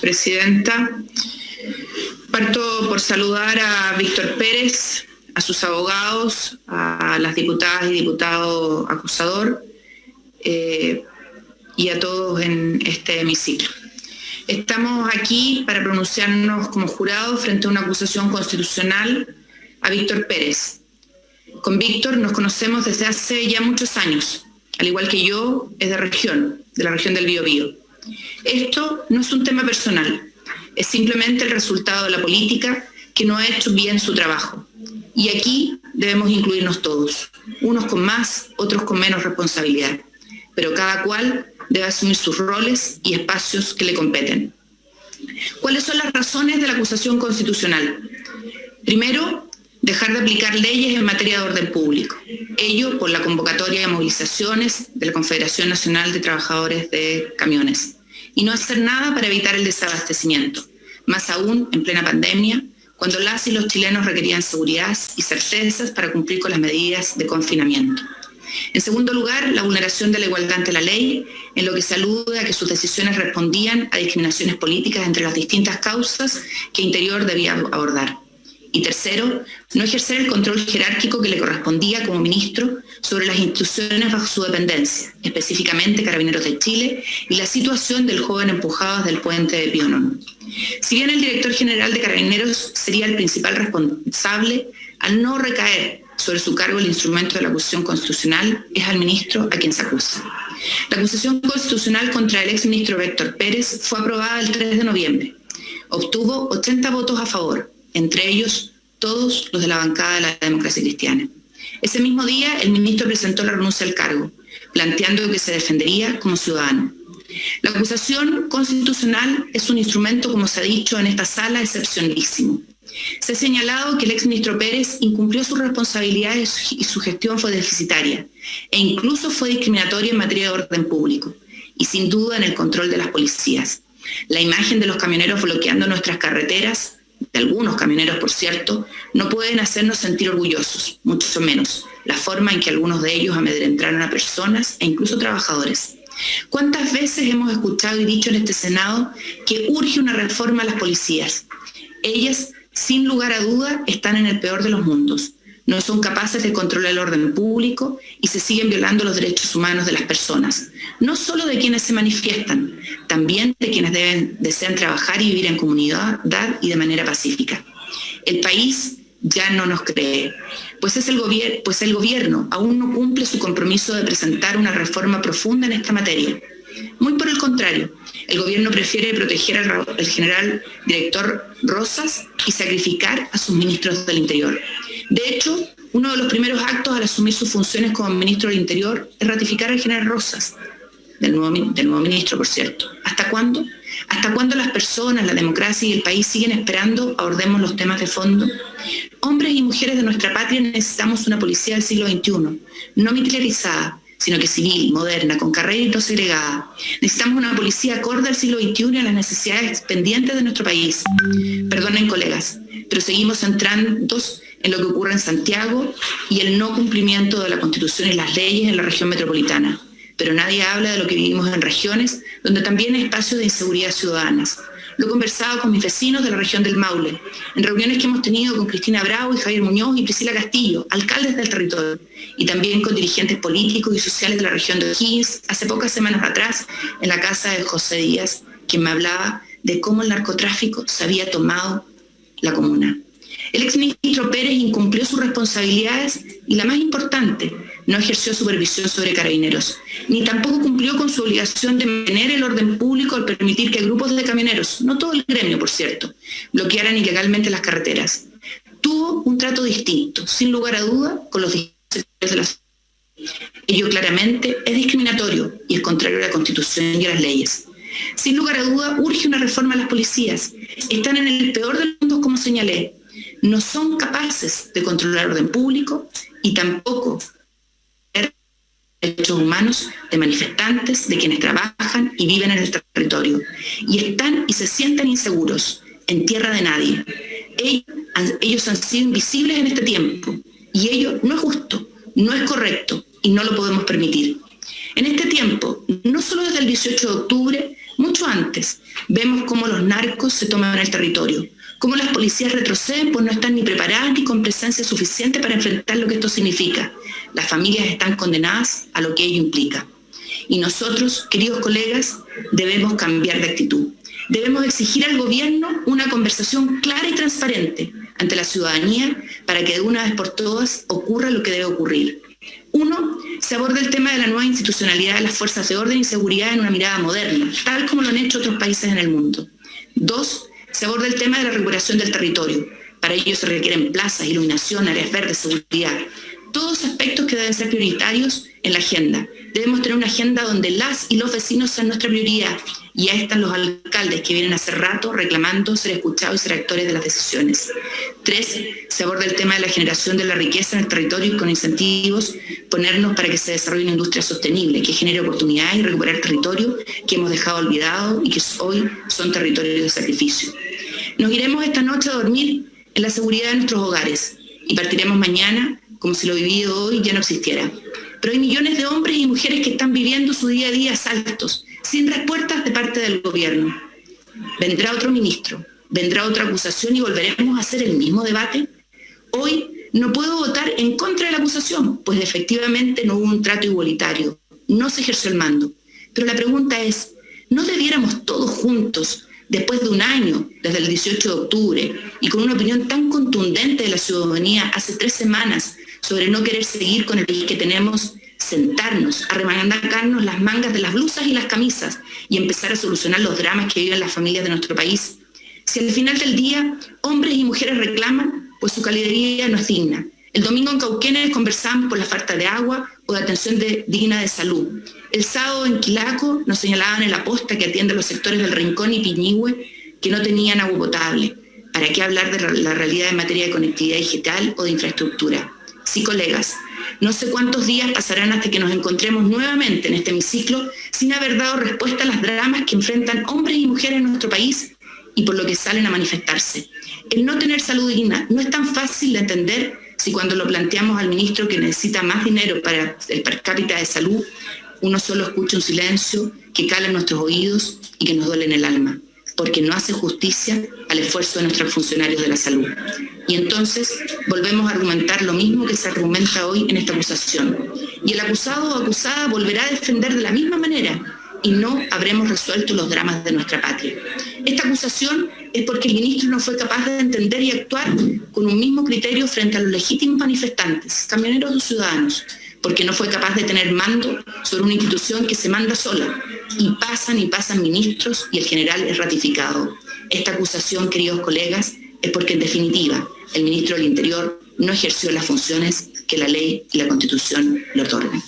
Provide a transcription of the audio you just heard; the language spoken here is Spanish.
Presidenta. Parto por saludar a Víctor Pérez, a sus abogados, a las diputadas y diputado acusador eh, y a todos en este hemiciclo. Estamos aquí para pronunciarnos como jurado frente a una acusación constitucional a Víctor Pérez. Con Víctor nos conocemos desde hace ya muchos años. Al igual que yo, es de región, de la región del Biobío. Esto no es un tema personal, es simplemente el resultado de la política que no ha hecho bien su trabajo. Y aquí debemos incluirnos todos, unos con más, otros con menos responsabilidad, pero cada cual debe asumir sus roles y espacios que le competen. ¿Cuáles son las razones de la acusación constitucional? Primero, dejar de aplicar leyes en materia de orden público. Ello por la convocatoria de movilizaciones de la Confederación Nacional de Trabajadores de Camiones. Y no hacer nada para evitar el desabastecimiento. Más aún en plena pandemia, cuando las y los chilenos requerían seguridad y certezas para cumplir con las medidas de confinamiento. En segundo lugar, la vulneración de la igualdad ante la ley, en lo que se a que sus decisiones respondían a discriminaciones políticas entre las distintas causas que Interior debía abordar. Y tercero, no ejercer el control jerárquico que le correspondía como ministro sobre las instituciones bajo su dependencia, específicamente Carabineros de Chile y la situación del joven empujado desde el puente de Pionono. Si bien el director general de Carabineros sería el principal responsable, al no recaer sobre su cargo el instrumento de la acusación constitucional, es al ministro a quien se acusa. La acusación constitucional contra el exministro Víctor Pérez fue aprobada el 3 de noviembre. Obtuvo 80 votos a favor, entre ellos todos los de la bancada de la democracia cristiana. Ese mismo día, el ministro presentó la renuncia al cargo, planteando que se defendería como ciudadano. La acusación constitucional es un instrumento, como se ha dicho en esta sala, excepcionalísimo. Se ha señalado que el exministro Pérez incumplió sus responsabilidades y su gestión fue deficitaria, e incluso fue discriminatoria en materia de orden público, y sin duda en el control de las policías. La imagen de los camioneros bloqueando nuestras carreteras de algunos camioneros, por cierto, no pueden hacernos sentir orgullosos, mucho menos la forma en que algunos de ellos amedrentaron a personas e incluso trabajadores. ¿Cuántas veces hemos escuchado y dicho en este Senado que urge una reforma a las policías? Ellas, sin lugar a duda, están en el peor de los mundos no son capaces de controlar el orden público y se siguen violando los derechos humanos de las personas, no solo de quienes se manifiestan, también de quienes deben, desean trabajar y vivir en comunidad y de manera pacífica. El país ya no nos cree, pues, es el pues el gobierno aún no cumple su compromiso de presentar una reforma profunda en esta materia. Muy por el contrario, el gobierno prefiere proteger al general director Rosas y sacrificar a sus ministros del Interior. De hecho, uno de los primeros actos al asumir sus funciones como ministro del Interior es ratificar al general Rosas, del nuevo, ministro, por cierto. ¿Hasta cuándo? ¿Hasta cuándo las personas, la democracia y el país siguen esperando abordemos los temas de fondo? Hombres y mujeres de nuestra patria necesitamos una policía del siglo XXI, no militarizada, sino que civil, moderna, con carrera y no segregada. Necesitamos una policía acorde al siglo XXI y a las necesidades pendientes de nuestro país. Perdonen, colegas, pero seguimos centrando en lo que ocurre en Santiago y el no cumplimiento de la Constitución y las leyes en la región metropolitana. Pero nadie habla de lo que vivimos en regiones donde también hay espacios de inseguridad ciudadanas, lo he conversado con mis vecinos de la región del Maule, en reuniones que hemos tenido con Cristina Bravo y Javier Muñoz y Priscila Castillo, alcaldes del territorio, y también con dirigentes políticos y sociales de la región de O'Higgins, hace pocas semanas atrás, en la casa de José Díaz, quien me hablaba de cómo el narcotráfico se había tomado la comuna. El exministro Pérez incumplió sus responsabilidades y la más importante, no ejerció supervisión sobre carabineros, ni tampoco cumplió con su obligación de mantener el orden público al permitir que grupos de camioneros, no todo el gremio por cierto, bloquearan ilegalmente las carreteras. Tuvo un trato distinto, sin lugar a duda, con los sectores de la Ello claramente es discriminatorio y es contrario a la Constitución y a las leyes. Sin lugar a duda, urge una reforma a las policías. Están en el peor de los mundos, como señalé. No son capaces de controlar el orden público y tampoco derechos humanos de manifestantes, de quienes trabajan y viven en el territorio, y están y se sienten inseguros en tierra de nadie. Ellos han sido invisibles en este tiempo, y ello no es justo, no es correcto, y no lo podemos permitir. En este tiempo, no solo desde el 18 de octubre, mucho antes, vemos cómo los narcos se toman el territorio, cómo las policías retroceden pues no están ni preparadas ni con presencia suficiente para enfrentar lo que esto significa. Las familias están condenadas a lo que ello implica. Y nosotros, queridos colegas, debemos cambiar de actitud. Debemos exigir al gobierno una conversación clara y transparente ante la ciudadanía para que de una vez por todas ocurra lo que debe ocurrir. Uno, se aborda el tema de la nueva institucionalidad de las fuerzas de orden y seguridad en una mirada moderna, tal como lo han hecho otros países en el mundo. Dos, se aborda el tema de la recuperación del territorio. Para ello se requieren plazas, iluminación, áreas verdes, seguridad. Todos aspectos que deben ser prioritarios en la agenda. Debemos tener una agenda donde las y los vecinos sean nuestra prioridad y ahí están los alcaldes que vienen hace rato reclamando ser escuchados y ser actores de las decisiones. Tres, se aborda el tema de la generación de la riqueza en el territorio y con incentivos ponernos para que se desarrolle una industria sostenible que genere oportunidades y recuperar territorio que hemos dejado olvidado y que hoy son territorios de sacrificio. Nos iremos esta noche a dormir en la seguridad de nuestros hogares y partiremos mañana como si lo vivido hoy ya no existiera. Pero hay millones de hombres y mujeres que están viviendo su día a día saltos, sin respuestas de parte del gobierno. Vendrá otro ministro, vendrá otra acusación y volveremos a hacer el mismo debate. Hoy no puedo votar en contra de la acusación, pues efectivamente no hubo un trato igualitario, no se ejerció el mando. Pero la pregunta es, ¿no debiéramos todos juntos, después de un año, desde el 18 de octubre, y con una opinión tan contundente de la ciudadanía hace tres semanas sobre no querer seguir con el país que tenemos, sentarnos, a remangarnos las mangas de las blusas y las camisas y empezar a solucionar los dramas que viven las familias de nuestro país. Si al final del día hombres y mujeres reclaman, pues su calidad no es digna. El domingo en Cauquenes conversamos por la falta de agua o de atención digna de salud. El sábado en Quilaco nos señalaban en la posta que atiende los sectores del Rincón y Piñihue que no tenían agua potable. ¿Para qué hablar de la realidad en materia de conectividad digital o de infraestructura? Sí, colegas, no sé cuántos días pasarán hasta que nos encontremos nuevamente en este hemiciclo sin haber dado respuesta a las dramas que enfrentan hombres y mujeres en nuestro país y por lo que salen a manifestarse. El no tener salud digna no es tan fácil de entender si cuando lo planteamos al ministro que necesita más dinero para el per cápita de salud, uno solo escucha un silencio que cala en nuestros oídos y que nos duele en el alma porque no hace justicia al esfuerzo de nuestros funcionarios de la salud. Y entonces volvemos a argumentar lo mismo que se argumenta hoy en esta acusación. Y el acusado o acusada volverá a defender de la misma manera y no habremos resuelto los dramas de nuestra patria. Esta acusación es porque el ministro no fue capaz de entender y actuar con un mismo criterio frente a los legítimos manifestantes, camioneros o ciudadanos, porque no fue capaz de tener mando sobre una institución que se manda sola, y pasan y pasan ministros y el general es ratificado. Esta acusación, queridos colegas, es porque en definitiva el ministro del Interior no ejerció las funciones que la ley y la Constitución le otorgan.